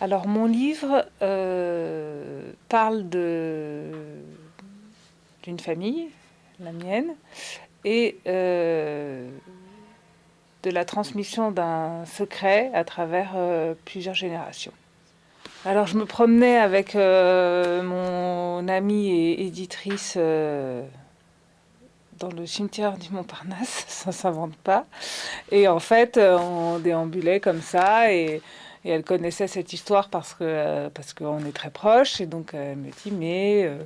Alors mon livre euh, parle d'une famille, la mienne, et euh, de la transmission d'un secret à travers euh, plusieurs générations. Alors je me promenais avec mon amie et éditrice dans le cimetière du Montparnasse, ça s'invente pas. Et en fait, on déambulait comme ça et, elle connaissait cette histoire parce que parce qu'on est très proches. Et donc elle me dit mais euh,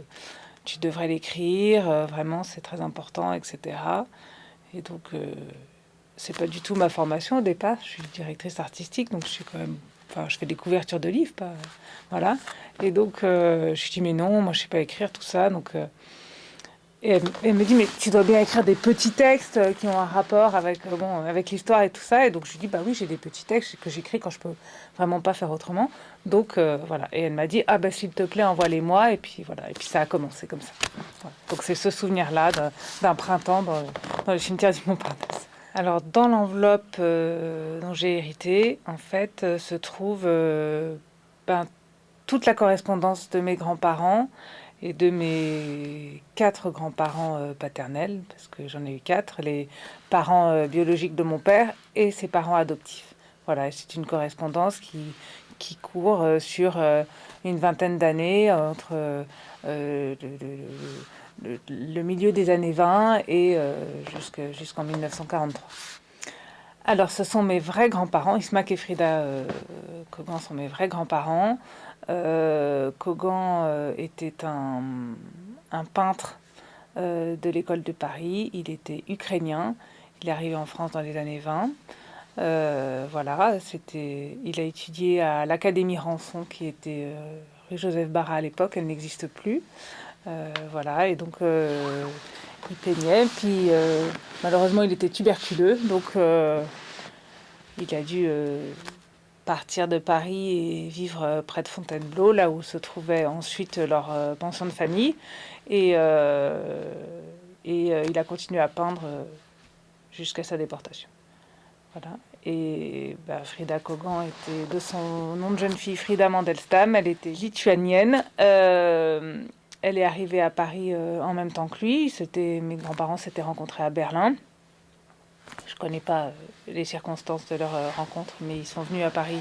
tu devrais l'écrire, euh, vraiment c'est très important, etc. Et donc euh, c'est pas du tout ma formation au départ. Je suis directrice artistique, donc je suis quand même Enfin, je fais des couvertures de livres, pas, voilà. Et donc, je je dis, mais non, moi, je sais pas écrire tout ça. Donc, et elle, me dit, mais tu dois bien écrire des petits textes euh, qui ont un rapport avec, euh, bon, avec l'histoire et tout ça. Et donc je lui dis, bah oui, j'ai des petits textes que j'écris quand je peux vraiment pas faire autrement. Donc euh, voilà. Et elle m'a dit, ah bah s'il te plaît, envoie-les-moi. Et puis voilà. Et puis ça a commencé comme ça. Donc c'est ce souvenir-là d'un printemps dans, le cimetière du Montparnasse. Alors dans l'enveloppe dont j'ai hérité, en fait, se trouve ben, toute la correspondance de mes grands-parents et de mes quatre grands-parents euh, paternels, parce que j'en ai eu quatre, les parents euh, biologiques de mon père et ses parents adoptifs. Voilà, c'est une correspondance qui, qui court euh, sur une vingtaine d'années, entre le, milieu des années 20 et jusqu'en 1943. Alors, ce sont mes vrais grands-parents. Ismac et Frida Kogan sont mes vrais grands-parents. Euh, Kogan euh, était un, peintre euh, de l'école de Paris. Il était ukrainien. Il est arrivé en France dans les années 20. voilà, c'était, il a étudié à l'Académie Rançon, qui était rue Joseph Barra à l'époque, elle n'existe plus. Voilà, et donc il peignait. Puis malheureusement, il était tuberculeux, donc il a dû partir de Paris et vivre euh, près de Fontainebleau, là où se trouvait ensuite leur euh, pension de famille. Et, euh, et il a continué à peindre jusqu'à sa déportation. Voilà. Et bah, Frida Kogan était de son nom de jeune fille Frida Mandelstam. Elle était lituanienne. Elle est arrivée à Paris en même temps que lui. C'était mes grands-parents s'étaient rencontrés à Berlin. Je ne connais pas euh, les circonstances de leur euh, rencontre, mais ils sont venus à Paris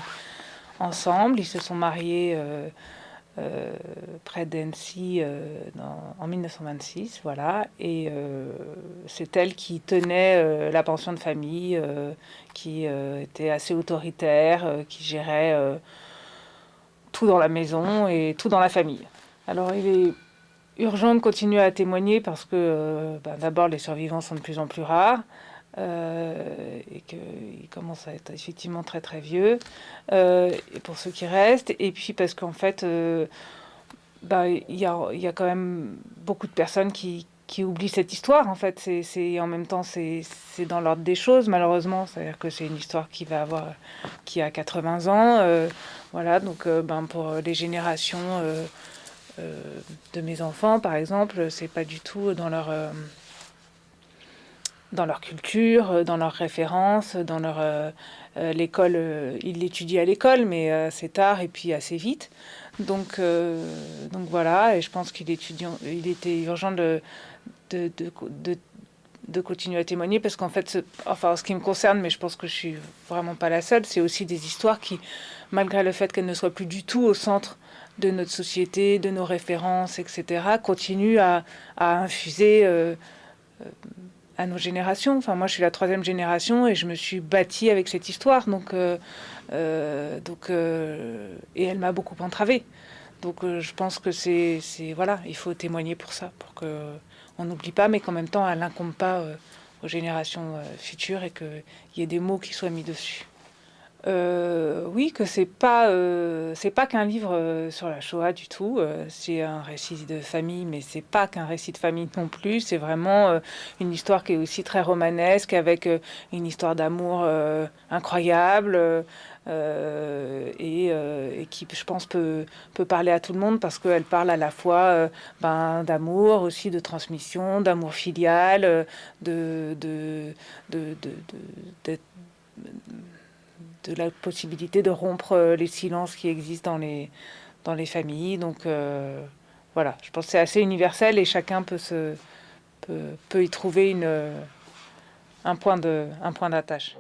ensemble. Ils se sont mariés euh, près d'Annecy en 1926, voilà. Et c'est elle qui tenait la pension de famille, qui était assez autoritaire, qui gérait tout dans la maison et tout dans la famille. Alors il est urgent de continuer à témoigner parce que ben, d'abord les survivants sont de plus en plus rares. Euh, et qu'il commence à être effectivement très très vieux, euh, pour ceux qui restent, et puis parce qu'en fait, euh, bah, il y, a, y, a, quand même beaucoup de personnes qui, qui oublient cette histoire, en fait, c'est en même temps, c'est dans l'ordre des choses, malheureusement, c'est-à-dire que c'est une histoire qui va avoir, qui a 80 ans, voilà, donc ben, pour les générations de mes enfants, par exemple, c'est pas du tout dans leur dans leur culture, euh, dans leurs références, dans leur euh, euh, l'école. il l'étudie à l'école, mais assez tard et puis assez vite. Donc, donc voilà, et je pense qu'il il était urgent de, de, de, continuer à témoigner parce qu'en fait, enfin, en ce qui me concerne, mais je pense que je suis vraiment pas la seule, c'est aussi des histoires qui, malgré le fait qu'elles ne soient plus du tout au centre de notre société, de nos références, etc., continuent à, infuser à nos générations. Enfin, moi, je suis la troisième génération et je me suis bâtie avec cette histoire. Donc, euh, euh, euh, et elle m'a beaucoup entravé. Donc, je pense que c'est, voilà, il faut témoigner pour ça, pour que on n'oublie pas, mais qu'en même temps, elle n'incombe pas aux générations futures et qu'il y ait des mots qui soient mis dessus. Euh, oui, que c'est pas euh, c'est pas qu'un livre euh, sur la Shoah du tout. c'est un récit de famille, mais c'est pas qu'un récit de famille non plus. C'est vraiment une histoire qui est aussi très romanesque, avec une histoire d'amour incroyable et, qui, je pense, peut peut parler à tout le monde parce qu'elle parle à la fois ben, d'amour, aussi de transmission, d'amour filial, de de, de, de, de la possibilité de rompre les silences qui existent dans les, dans les familles. Donc voilà, je pense que c'est assez universel et chacun peut, se, peut, peut y trouver une, un point d'attache.